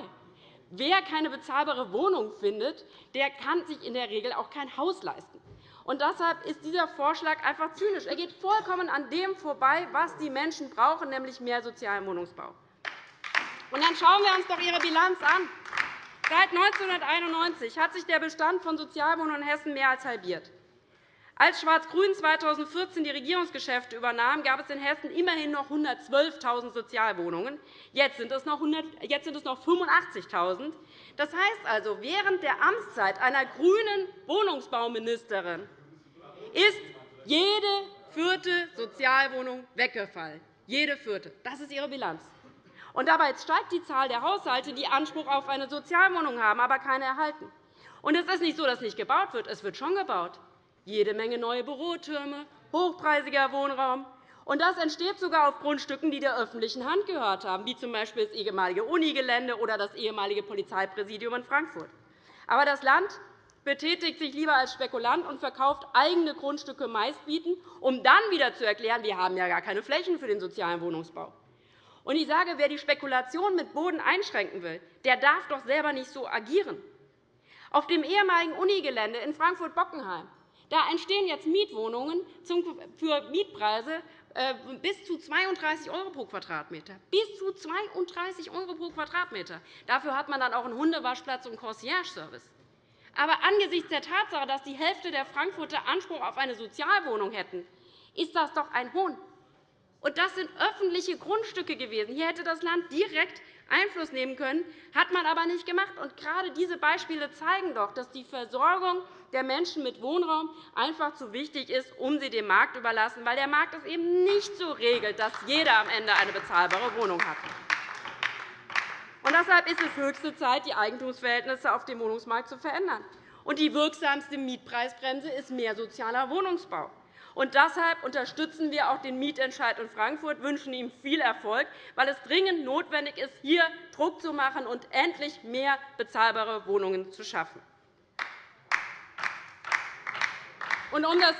Wer keine bezahlbare Wohnung findet, der kann sich in der Regel auch kein Haus leisten. Und deshalb ist dieser Vorschlag einfach zynisch. Er geht vollkommen an dem vorbei, was die Menschen brauchen, nämlich mehr sozialen Wohnungsbau. Und dann schauen wir uns doch Ihre Bilanz an. Seit 1991 hat sich der Bestand von Sozialwohnungen in Hessen mehr als halbiert. Als Schwarz-Grün 2014 die Regierungsgeschäfte übernahm, gab es in Hessen immerhin noch 112.000 Sozialwohnungen. Jetzt sind es noch 85.000. Das heißt also, während der Amtszeit einer grünen Wohnungsbauministerin ist jede vierte Sozialwohnung weggefallen. Jede vierte. Das ist Ihre Bilanz. Und dabei steigt die Zahl der Haushalte, die Anspruch auf eine Sozialwohnung haben, aber keine erhalten. Und es ist nicht so, dass nicht gebaut wird. Es wird schon gebaut jede Menge neue Bürotürme, hochpreisiger Wohnraum. Und das entsteht sogar auf Grundstücken, die der öffentlichen Hand gehört haben, wie z. B. das ehemalige Unigelände oder das ehemalige Polizeipräsidium in Frankfurt. Aber das Land betätigt sich lieber als Spekulant und verkauft eigene Grundstücke meistbieten, um dann wieder zu erklären, wir haben ja gar keine Flächen für den sozialen Wohnungsbau. Und ich sage, wer die Spekulation mit Boden einschränken will, der darf doch selber nicht so agieren. Auf dem ehemaligen Unigelände in Frankfurt-Bockenheim da entstehen jetzt Mietwohnungen für Mietpreise äh, bis zu 32 € pro Quadratmeter. Bis zu 32 € pro Quadratmeter. Dafür hat man dann auch einen Hundewaschplatz und einen Concierge-Service. Aber angesichts der Tatsache, dass die Hälfte der Frankfurter Anspruch auf eine Sozialwohnung hätten, ist das doch ein Hohn. Und das sind öffentliche Grundstücke gewesen. Hier hätte das Land direkt Einfluss nehmen können, hat man aber nicht gemacht. Und gerade diese Beispiele zeigen doch, dass die Versorgung der Menschen mit Wohnraum einfach zu wichtig ist, um sie dem Markt zu überlassen, weil der Markt es eben nicht so regelt, dass jeder am Ende eine bezahlbare Wohnung hat. Und deshalb ist es höchste Zeit, die Eigentumsverhältnisse auf dem Wohnungsmarkt zu verändern. Und die wirksamste Mietpreisbremse ist mehr sozialer Wohnungsbau. Und deshalb unterstützen wir auch den Mietentscheid in Frankfurt, wünschen ihm viel Erfolg, weil es dringend notwendig ist, hier Druck zu machen und endlich mehr bezahlbare Wohnungen zu schaffen. Und um das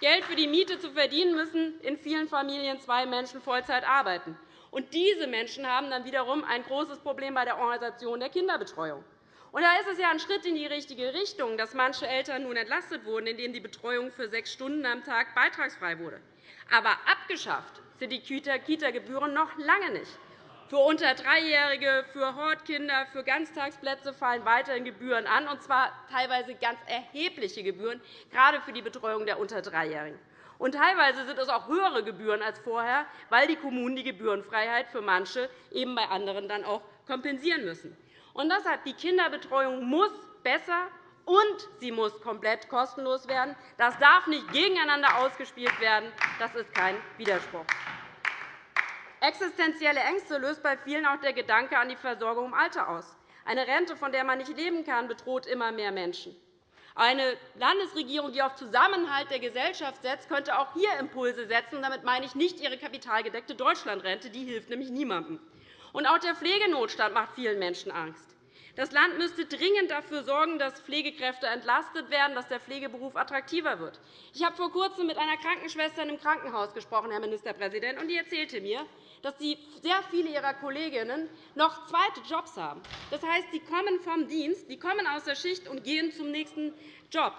Geld für die Miete zu verdienen, müssen in vielen Familien zwei Menschen Vollzeit arbeiten. Und diese Menschen haben dann wiederum ein großes Problem bei der Organisation der Kinderbetreuung. Und da ist es ja ein Schritt in die richtige Richtung, dass manche Eltern nun entlastet wurden, indem die Betreuung für sechs Stunden am Tag beitragsfrei wurde. Aber abgeschafft sind die Kita-Gebühren noch lange nicht. Für unter Dreijährige, für Hortkinder, für Ganztagsplätze fallen weiterhin Gebühren an, und zwar teilweise ganz erhebliche Gebühren, gerade für die Betreuung der unter Dreijährigen. Und teilweise sind es auch höhere Gebühren als vorher, weil die Kommunen die Gebührenfreiheit für manche eben bei anderen dann auch kompensieren müssen. Und deshalb, die Kinderbetreuung muss besser und sie muss komplett kostenlos werden. Das darf nicht gegeneinander ausgespielt werden. Das ist kein Widerspruch. Existenzielle Ängste löst bei vielen auch der Gedanke an die Versorgung im Alter aus. Eine Rente, von der man nicht leben kann, bedroht immer mehr Menschen. Eine Landesregierung, die auf Zusammenhalt der Gesellschaft setzt, könnte auch hier Impulse setzen. Damit meine ich nicht ihre kapitalgedeckte Deutschlandrente. Die hilft nämlich niemandem. Auch der Pflegenotstand macht vielen Menschen Angst. Das Land müsste dringend dafür sorgen, dass Pflegekräfte entlastet werden, dass der Pflegeberuf attraktiver wird. Ich habe vor Kurzem mit einer Krankenschwester in einem Krankenhaus gesprochen, Herr Ministerpräsident, und die erzählte mir, dass sie sehr viele ihrer Kolleginnen noch zweite Jobs haben. Das heißt, sie kommen vom Dienst, die kommen aus der Schicht und gehen zum nächsten Job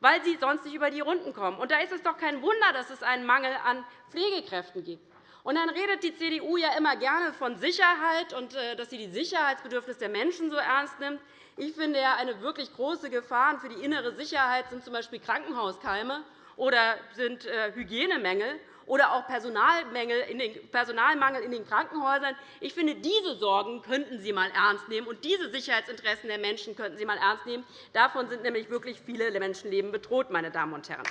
weil sie sonst nicht über die Runden kommen. Da ist es doch kein Wunder, dass es einen Mangel an Pflegekräften gibt. Und dann redet die CDU ja immer gerne von Sicherheit und äh, dass sie die Sicherheitsbedürfnisse der Menschen so ernst nimmt. Ich finde ja, eine wirklich große Gefahr für die innere Sicherheit sind z.B. Krankenhauskeime oder sind äh, Hygienemängel oder auch Personalmangel in den Krankenhäusern. Ich finde, diese Sorgen könnten Sie einmal ernst nehmen, und diese Sicherheitsinteressen der Menschen könnten Sie einmal ernst nehmen. Davon sind nämlich wirklich viele Menschenleben bedroht. Meine Damen und Herren.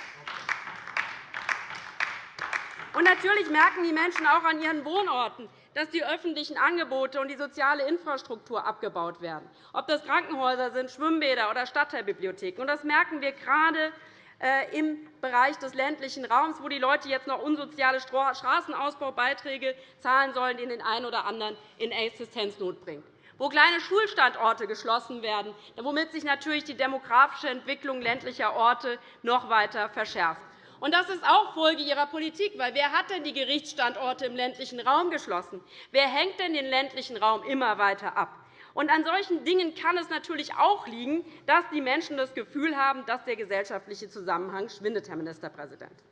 Und natürlich merken die Menschen auch an ihren Wohnorten, dass die öffentlichen Angebote und die soziale Infrastruktur abgebaut werden, ob das Krankenhäuser sind, Schwimmbäder oder Stadtteilbibliotheken. Das merken wir gerade äh, im Bereich des ländlichen Raums, wo die Leute jetzt noch unsoziale Straßenausbaubeiträge zahlen sollen, die den einen oder anderen in Existenznot bringen. wo kleine Schulstandorte geschlossen werden, womit sich natürlich die demografische Entwicklung ländlicher Orte noch weiter verschärft. Und das ist auch Folge Ihrer Politik. Weil wer hat denn die Gerichtsstandorte im ländlichen Raum geschlossen? Wer hängt denn den ländlichen Raum immer weiter ab? Und an solchen Dingen kann es natürlich auch liegen, dass die Menschen das Gefühl haben, dass der gesellschaftliche Zusammenhang schwindet, Herr Ministerpräsident.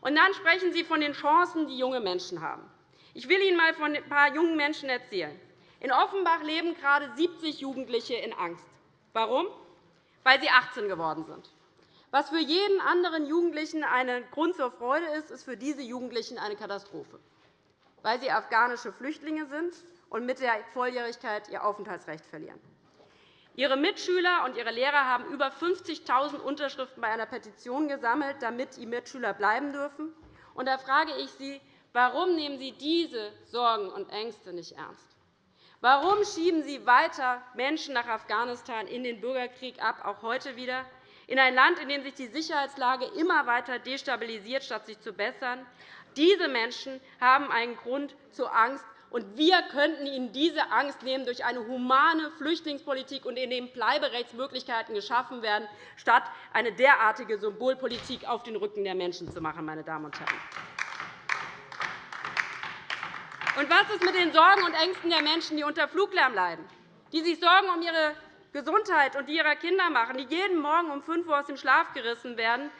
Und dann sprechen Sie von den Chancen, die junge Menschen haben. Ich will Ihnen einmal von ein paar jungen Menschen erzählen. In Offenbach leben gerade 70 Jugendliche in Angst. Warum? Weil sie 18 geworden sind. Was für jeden anderen Jugendlichen ein Grund zur Freude ist, ist für diese Jugendlichen eine Katastrophe, weil sie afghanische Flüchtlinge sind und mit der Volljährigkeit ihr Aufenthaltsrecht verlieren. Ihre Mitschüler und ihre Lehrer haben über 50.000 Unterschriften bei einer Petition gesammelt, damit die Mitschüler bleiben dürfen. Und da frage ich Sie, warum nehmen Sie diese Sorgen und Ängste nicht ernst? Warum schieben Sie weiter Menschen nach Afghanistan in den Bürgerkrieg ab, auch heute wieder? In ein Land, in dem sich die Sicherheitslage immer weiter destabilisiert, statt sich zu bessern. Diese Menschen haben einen Grund zur Angst, und wir könnten ihnen diese Angst nehmen durch eine humane Flüchtlingspolitik, und in dem Bleiberechtsmöglichkeiten geschaffen werden, statt eine derartige Symbolpolitik auf den Rücken der Menschen zu machen. Meine Damen und Herren. Und was ist mit den Sorgen und Ängsten der Menschen, die unter Fluglärm leiden, die sich Sorgen um ihre Gesundheit und die ihrer Kinder machen, die jeden Morgen um 5 Uhr aus dem Schlaf gerissen werden.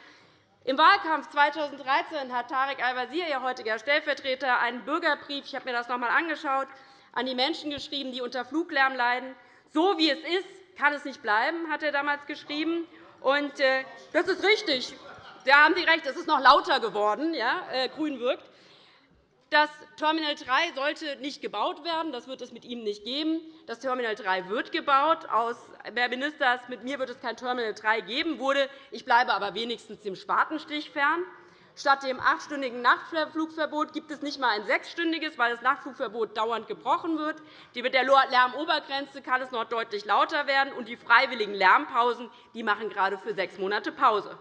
Im Wahlkampf 2013 hat Tarek Al-Wazir, Ihr heutiger Stellvertreter, einen Bürgerbrief ich habe mir das noch einmal angeschaut, an die Menschen geschrieben, die unter Fluglärm leiden. So wie es ist, kann es nicht bleiben, hat er damals geschrieben. Und, äh, das ist richtig. Da haben Sie recht, es ist noch lauter geworden, ja, äh, grün wirkt. Das Terminal 3 sollte nicht gebaut werden. Das wird es mit ihm nicht geben. Das Terminal 3 wird gebaut. Aus Herr Minister, mit mir wird es kein Terminal 3 geben. Wurde. Ich bleibe aber wenigstens dem Spatenstich fern. Statt dem achtstündigen Nachtflugverbot gibt es nicht einmal ein sechsstündiges, weil das Nachtflugverbot dauernd gebrochen wird. Mit der Lärmobergrenze kann es noch deutlich lauter werden, und die freiwilligen Lärmpausen die machen gerade für sechs Monate Pause.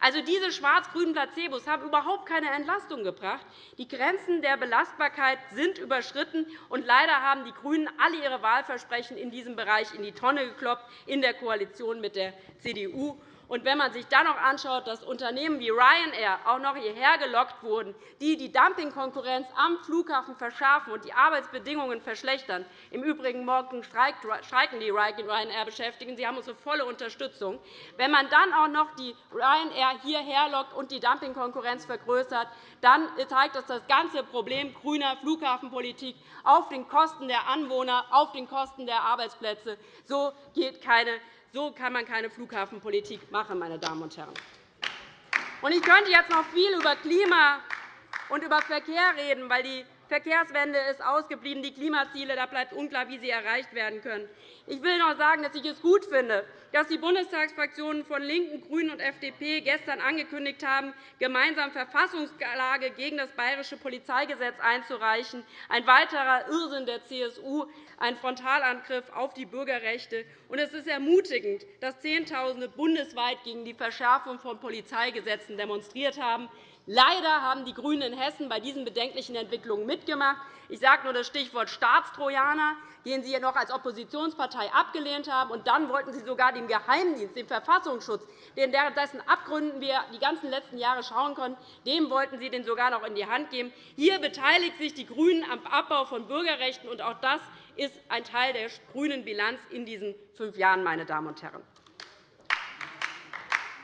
Also diese schwarz-grünen Placebos haben überhaupt keine Entlastung gebracht. Die Grenzen der Belastbarkeit sind überschritten, und leider haben die GRÜNEN alle ihre Wahlversprechen in diesem Bereich in die Tonne gekloppt in der Koalition mit der CDU. Und wenn man sich dann noch anschaut, dass Unternehmen wie Ryanair auch noch hierher gelockt wurden, die die Dumpingkonkurrenz am Flughafen verschärfen und die Arbeitsbedingungen verschlechtern, im Übrigen morgen streiken die Ryanair-Beschäftigten, sie haben unsere volle Unterstützung, wenn man dann auch noch die Ryanair hierher lockt und die Dumpingkonkurrenz vergrößert, dann zeigt das das ganze Problem grüner Flughafenpolitik auf den Kosten der Anwohner, auf den Kosten der Arbeitsplätze. So geht keine so kann man keine Flughafenpolitik machen, meine Damen und Herren. Ich könnte jetzt noch viel über Klima und über Verkehr reden, weil die Verkehrswende ist ausgeblieben, die Klimaziele, da bleibt unklar, wie sie erreicht werden können. Ich will noch sagen, dass ich es gut finde, dass die Bundestagsfraktionen von LINKEN, GRÜNEN und FDP gestern angekündigt haben, gemeinsam Verfassungsklage gegen das Bayerische Polizeigesetz einzureichen, ein weiterer Irrsinn der CSU, ein Frontalangriff auf die Bürgerrechte. es ist ermutigend, dass Zehntausende bundesweit gegen die Verschärfung von Polizeigesetzen demonstriert haben. Leider haben die GRÜNEN in Hessen bei diesen bedenklichen Entwicklungen mitgemacht. Ich sage nur das Stichwort Staatstrojaner, den Sie noch als Oppositionspartei abgelehnt haben. Und dann wollten Sie sogar dem Geheimdienst, dem Verfassungsschutz, dessen Abgründen wir die ganzen letzten Jahre schauen konnten, dem wollten Sie den sogar noch in die Hand geben. Hier beteiligt sich die GRÜNEN am Abbau von Bürgerrechten. Und auch das ist ein Teil der grünen Bilanz in diesen fünf Jahren. Meine Damen und Herren.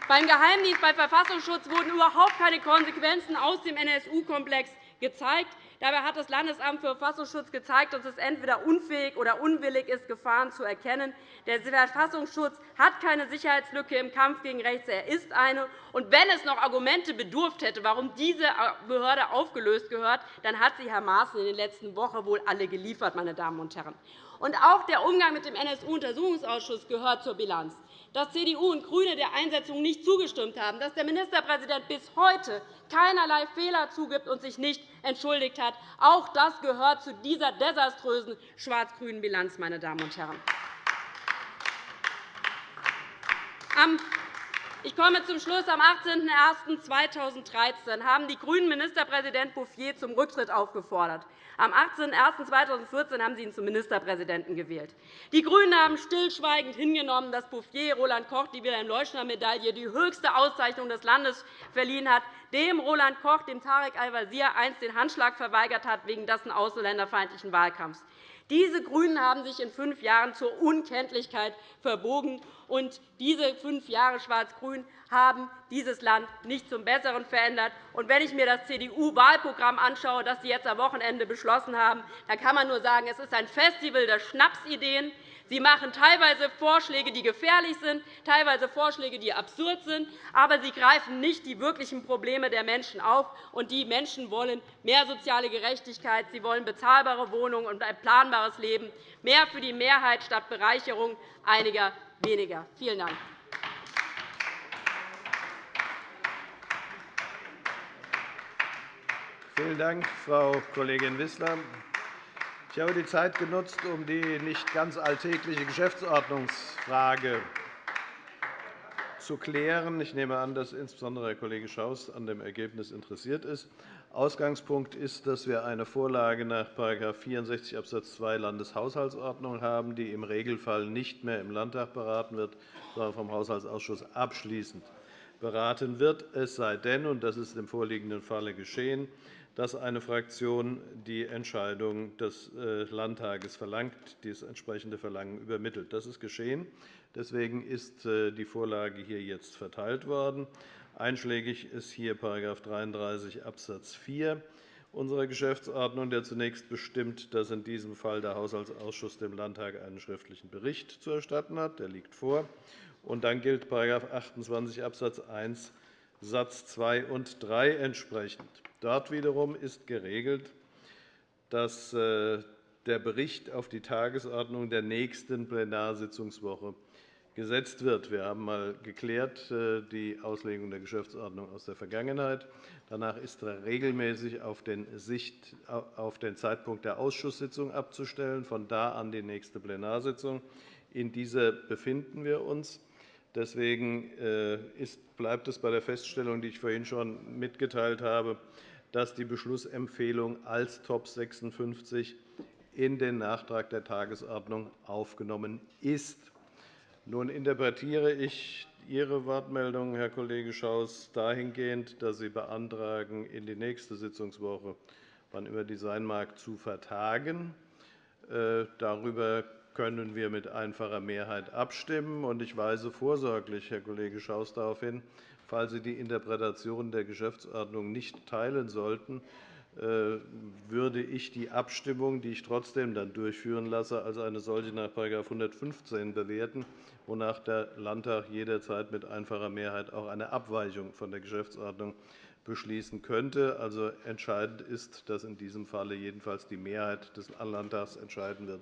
Beim Geheimdienst, beim Verfassungsschutz wurden überhaupt keine Konsequenzen aus dem NSU-Komplex gezeigt. Dabei hat das Landesamt für Verfassungsschutz gezeigt, dass es entweder unfähig oder unwillig ist, Gefahren zu erkennen. Der Verfassungsschutz hat keine Sicherheitslücke im Kampf gegen rechts. Er ist eine. Und wenn es noch Argumente bedurft hätte, warum diese Behörde aufgelöst gehört, dann hat sie Herr Maaßen in den letzten Wochen wohl alle geliefert. Meine Damen und Herren. Und auch der Umgang mit dem NSU-Untersuchungsausschuss gehört zur Bilanz dass CDU und GRÜNE der Einsetzung nicht zugestimmt haben, dass der Ministerpräsident bis heute keinerlei Fehler zugibt und sich nicht entschuldigt hat. Auch das gehört zu dieser desaströsen schwarz-grünen Bilanz. Meine Damen und Herren. Ich komme zum Schluss. Am 18.01.2013 haben die GRÜNEN Ministerpräsident Bouffier zum Rücktritt aufgefordert. Am 18.01.2014 haben Sie ihn zum Ministerpräsidenten gewählt. Die GRÜNEN haben stillschweigend hingenommen, dass Bouffier Roland Koch die Wilhelm-Leuschner-Medaille, die höchste Auszeichnung des Landes, verliehen hat, dem Roland Koch, dem Tarek Al-Wazir, einst den Handschlag verweigert hat wegen dessen ausländerfeindlichen Wahlkampfs. Diese GRÜNEN haben sich in fünf Jahren zur Unkenntlichkeit verbogen. Und diese fünf Jahre Schwarz-Grün haben dieses Land nicht zum Besseren verändert. Und wenn ich mir das CDU-Wahlprogramm anschaue, das Sie jetzt am Wochenende beschlossen haben, dann kann man nur sagen, es ist ein Festival der Schnapsideen. Sie machen teilweise Vorschläge, die gefährlich sind, teilweise Vorschläge, die absurd sind, aber Sie greifen nicht die wirklichen Probleme der Menschen auf. Und die Menschen wollen mehr soziale Gerechtigkeit, sie wollen bezahlbare Wohnungen und ein planbares Leben, mehr für die Mehrheit statt Bereicherung einiger weniger. Vielen Dank. Vielen Dank, Frau Kollegin Wissler. Ich habe die Zeit genutzt, um die nicht ganz alltägliche Geschäftsordnungsfrage zu klären. Ich nehme an, dass insbesondere Herr Kollege Schaus an dem Ergebnis interessiert ist. Ausgangspunkt ist, dass wir eine Vorlage nach § 64 Abs. 2 Landeshaushaltsordnung haben, die im Regelfall nicht mehr im Landtag beraten wird, sondern vom Haushaltsausschuss abschließend beraten wird, es sei denn, und das ist im vorliegenden Falle geschehen, dass eine Fraktion die Entscheidung des äh, Landtages verlangt, dieses entsprechende Verlangen übermittelt. Das ist geschehen. Deswegen ist äh, die Vorlage hier jetzt verteilt worden. Einschlägig ist hier § 33 Abs. 4 unserer Geschäftsordnung, der zunächst bestimmt, dass in diesem Fall der Haushaltsausschuss dem Landtag einen schriftlichen Bericht zu erstatten hat. Der liegt vor. Und dann gilt § 28 Abs. 1 Satz 2 und 3 entsprechend. Dort wiederum ist geregelt, dass äh, der Bericht auf die Tagesordnung der nächsten Plenarsitzungswoche gesetzt wird. Wir haben einmal geklärt äh, die Auslegung der Geschäftsordnung aus der Vergangenheit. Danach ist regelmäßig auf den, Sicht, auf den Zeitpunkt der Ausschusssitzung abzustellen, von da an die nächste Plenarsitzung. In dieser befinden wir uns. Deswegen äh, bleibt es bei der Feststellung, die ich vorhin schon mitgeteilt habe, dass die Beschlussempfehlung als Top 56 in den Nachtrag der Tagesordnung aufgenommen ist. Nun interpretiere ich Ihre Wortmeldung, Herr Kollege Schaus, dahingehend, dass Sie beantragen, in die nächste Sitzungswoche, wann immer die sein mag, zu vertagen. Äh, darüber können wir mit einfacher Mehrheit abstimmen. Ich weise vorsorglich, Herr Kollege Schaus, darauf hin, falls Sie die Interpretation der Geschäftsordnung nicht teilen sollten, würde ich die Abstimmung, die ich trotzdem dann durchführen lasse, als eine solche nach § 115 bewerten, wonach der Landtag jederzeit mit einfacher Mehrheit auch eine Abweichung von der Geschäftsordnung beschließen könnte. Also entscheidend ist, dass in diesem Falle jedenfalls die Mehrheit des Landtags entscheiden wird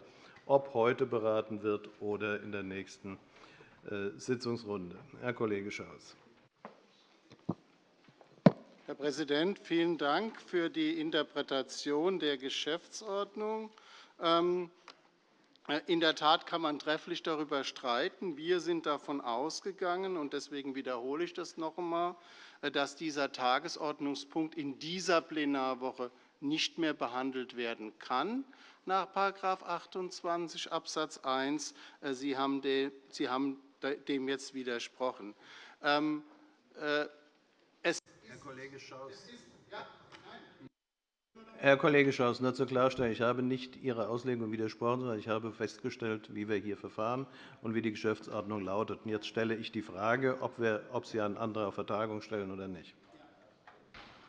ob heute beraten wird oder in der nächsten äh, Sitzungsrunde. Herr Kollege Schaus. Herr Präsident, vielen Dank für die Interpretation der Geschäftsordnung. Ähm, äh, in der Tat kann man trefflich darüber streiten. Wir sind davon ausgegangen, und deswegen wiederhole ich das noch einmal, äh, dass dieser Tagesordnungspunkt in dieser Plenarwoche nicht mehr behandelt werden kann nach § 28 Abs. 1. Sie haben dem jetzt widersprochen. Herr Kollege Schaus. Herr Kollege Schaus, nur zur Klarstellung. Ich habe nicht Ihrer Auslegung widersprochen, sondern ich habe festgestellt, wie wir hier verfahren und wie die Geschäftsordnung lautet. Jetzt stelle ich die Frage, ob, wir, ob Sie einen Antrag auf Vertagung stellen oder nicht.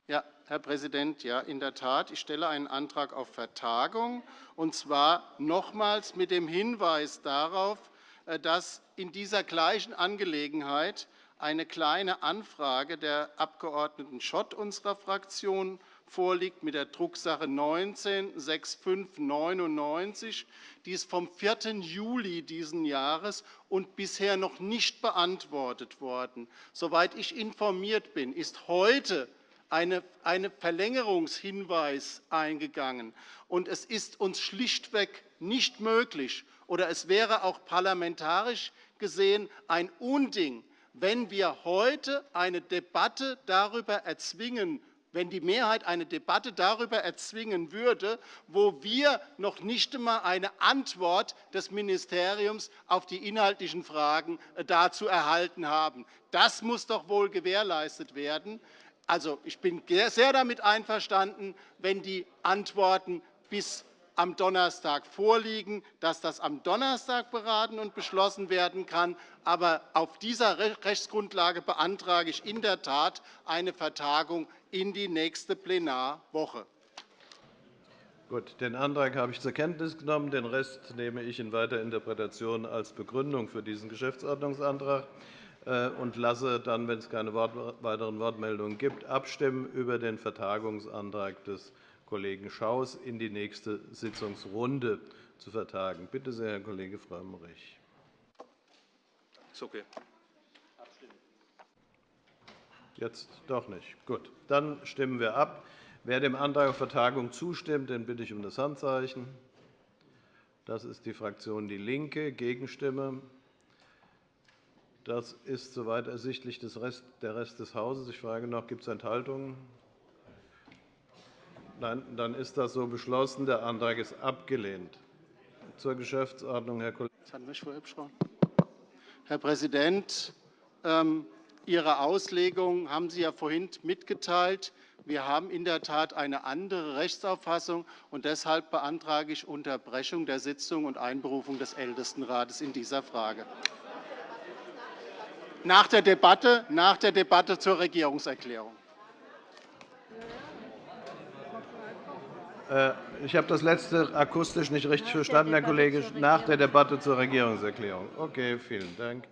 Ja, Herr Präsident, ja, in der Tat. Ich stelle einen Antrag auf Vertagung, und zwar nochmals mit dem Hinweis darauf, äh, dass in dieser gleichen Angelegenheit eine Kleine Anfrage der Abg. Schott unserer Fraktion vorliegt mit der Drucksache 19-6599. Die ist vom 4. Juli dieses Jahres und bisher noch nicht beantwortet worden. Soweit ich informiert bin, ist heute einen Verlängerungshinweis eingegangen. Und es ist uns schlichtweg nicht möglich, oder es wäre auch parlamentarisch gesehen ein Unding, wenn wir heute eine Debatte darüber erzwingen, wenn die Mehrheit eine Debatte darüber erzwingen würde, wo wir noch nicht einmal eine Antwort des Ministeriums auf die inhaltlichen Fragen äh, dazu erhalten haben. Das muss doch wohl gewährleistet werden. Also, ich bin sehr damit einverstanden, wenn die Antworten bis am Donnerstag vorliegen, dass das am Donnerstag beraten und beschlossen werden kann. Aber auf dieser Rechtsgrundlage beantrage ich in der Tat eine Vertagung in die nächste Plenarwoche. Gut, den Antrag habe ich zur Kenntnis genommen. Den Rest nehme ich in weiter Interpretation als Begründung für diesen Geschäftsordnungsantrag äh, und lasse dann, wenn es keine weiteren Wortmeldungen gibt, abstimmen über den Vertagungsantrag des Kollegen Schaus in die nächste Sitzungsrunde zu vertagen. Bitte sehr, Herr Kollege Frömmrich. Ist okay. Jetzt doch nicht. Gut, dann stimmen wir ab. Wer dem Antrag auf Vertagung zustimmt, den bitte ich um das Handzeichen. Das ist die Fraktion DIE LINKE. Gegenstimme. Das ist soweit ersichtlich der Rest des Hauses. Ich frage noch, gibt es Enthaltungen? Nein, dann ist das so beschlossen. Der Antrag ist abgelehnt. Zur Geschäftsordnung, Herr Kollege. Herr Präsident, ähm, Ihre Auslegung haben Sie ja vorhin mitgeteilt. Wir haben in der Tat eine andere Rechtsauffassung, und deshalb beantrage ich Unterbrechung der Sitzung und Einberufung des Ältestenrates in dieser Frage. Nach der Debatte, nach der Debatte zur Regierungserklärung. Äh, ich habe das letzte akustisch nicht richtig verstanden, Herr Kollege. Nach der Debatte zur Regierungserklärung. Okay, vielen Dank.